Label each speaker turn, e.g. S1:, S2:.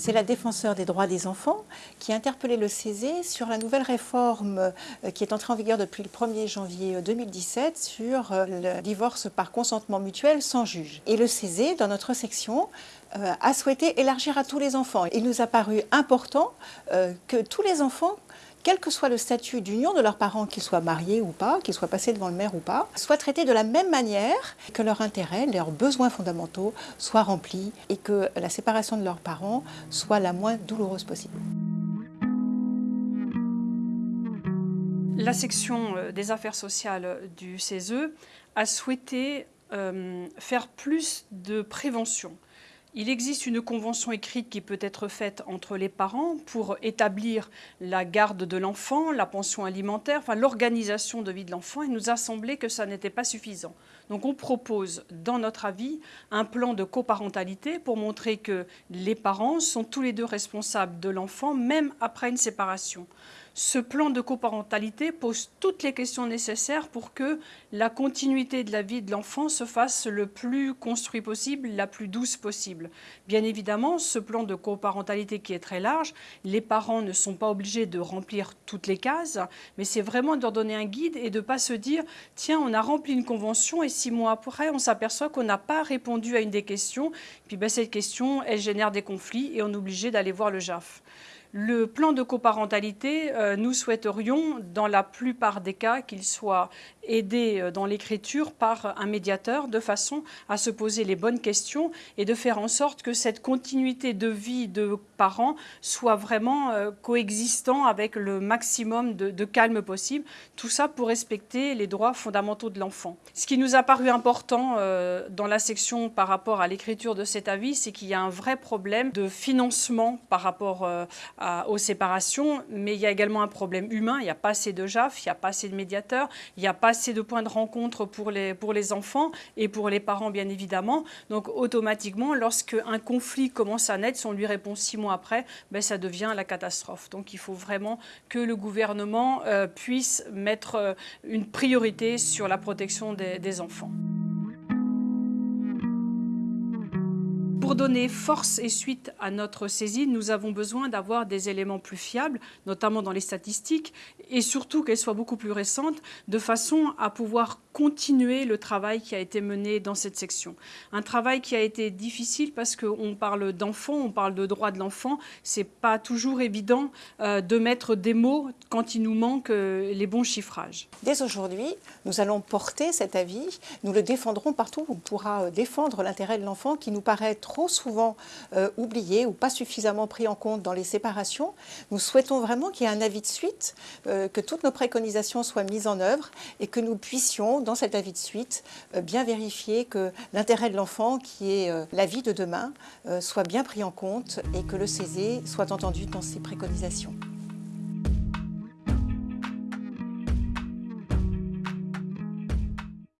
S1: C'est la défenseur des droits des enfants qui a interpellé le CESE sur la nouvelle réforme euh, qui est entrée en vigueur depuis le 1er janvier 2017 sur euh, le divorce par consentement mutuel sans juge. Et le CESE, dans notre section, euh, a souhaité élargir à tous les enfants. Il nous a paru important que tous les enfants quel que soit le statut d'union de leurs parents, qu'ils soient mariés ou pas, qu'ils soient passés devant le maire ou pas, soient traités de la même manière, que leurs intérêts, leurs besoins fondamentaux soient remplis et que la séparation de leurs parents soit la moins douloureuse possible.
S2: La section euh, des affaires sociales du CESE a souhaité euh, faire plus de prévention. Il existe une convention écrite qui peut être faite entre les parents pour établir la garde de l'enfant, la pension alimentaire, l'organisation de vie de l'enfant. Il nous a semblé que ça n'était pas suffisant. Donc on propose, dans notre avis, un plan de coparentalité pour montrer que les parents sont tous les deux responsables de l'enfant, même après une séparation. Ce plan de coparentalité pose toutes les questions nécessaires pour que la continuité de la vie de l'enfant se fasse le plus construit possible, la plus douce possible. Bien évidemment, ce plan de coparentalité qui est très large, les parents ne sont pas obligés de remplir toutes les cases, mais c'est vraiment de leur donner un guide et de ne pas se dire « tiens, on a rempli une convention et six mois après, on s'aperçoit qu'on n'a pas répondu à une des questions, puis ben, cette question, elle génère des conflits et on est obligé d'aller voir le JAF ». Le plan de coparentalité, euh, nous souhaiterions, dans la plupart des cas, qu'il soit aidé euh, dans l'écriture par un médiateur de façon à se poser les bonnes questions et de faire en sorte que cette continuité de vie de parents soit vraiment euh, coexistant avec le maximum de, calme possible. Tout ça pour respecter les droits fondamentaux de l'enfant. Ce qui nous a paru important dans la section par rapport à l'écriture de cet avis, c'est qu'il y a un vrai problème de financement par rapport aux séparations, mais il y a également un problème humain. Il n'y a pas assez de JAF, il n'y a pas assez de médiateurs, il n'y a pas assez de points de rencontre pour les, enfants et pour les parents, bien évidemment. Donc, automatiquement, lorsque un conflit commence à naître, si on lui répond six mois après, ben, ça devient la catastrophe. Donc, il faut vraiment que le gouvernement euh, puisse mettre euh, une priorité sur la protection des enfants. Pour donner force et suite à notre saisine, nous avons besoin d'avoir des éléments plus fiables, notamment dans les statistiques, et surtout qu'elles soient beaucoup plus récentes, de façon à pouvoir continuer le travail qui a été mené dans cette section. Un travail qui a été difficile parce qu'on parle d'enfants, on parle de droits de l'enfant. C'est pas toujours évident euh, de mettre des mots quand il nous manque euh, les bons chiffrages.
S1: Dès aujourd'hui, nous allons porter cet avis, nous le défendrons partout. On pourra euh, défendre l'intérêt de l'enfant qui nous paraît trop souvent oublié ou pas suffisamment pris en compte dans les séparations. Nous souhaitons vraiment qu'il y ait un avis de suite, que toutes nos préconisations soient mises en œuvre et que nous puissions, cet avis de suite, euh, bien vérifier que l'intérêt de l'enfant, qui est la vie de demain, soit bien pris en compte et que le CESE soit entendu dans ses préconisations.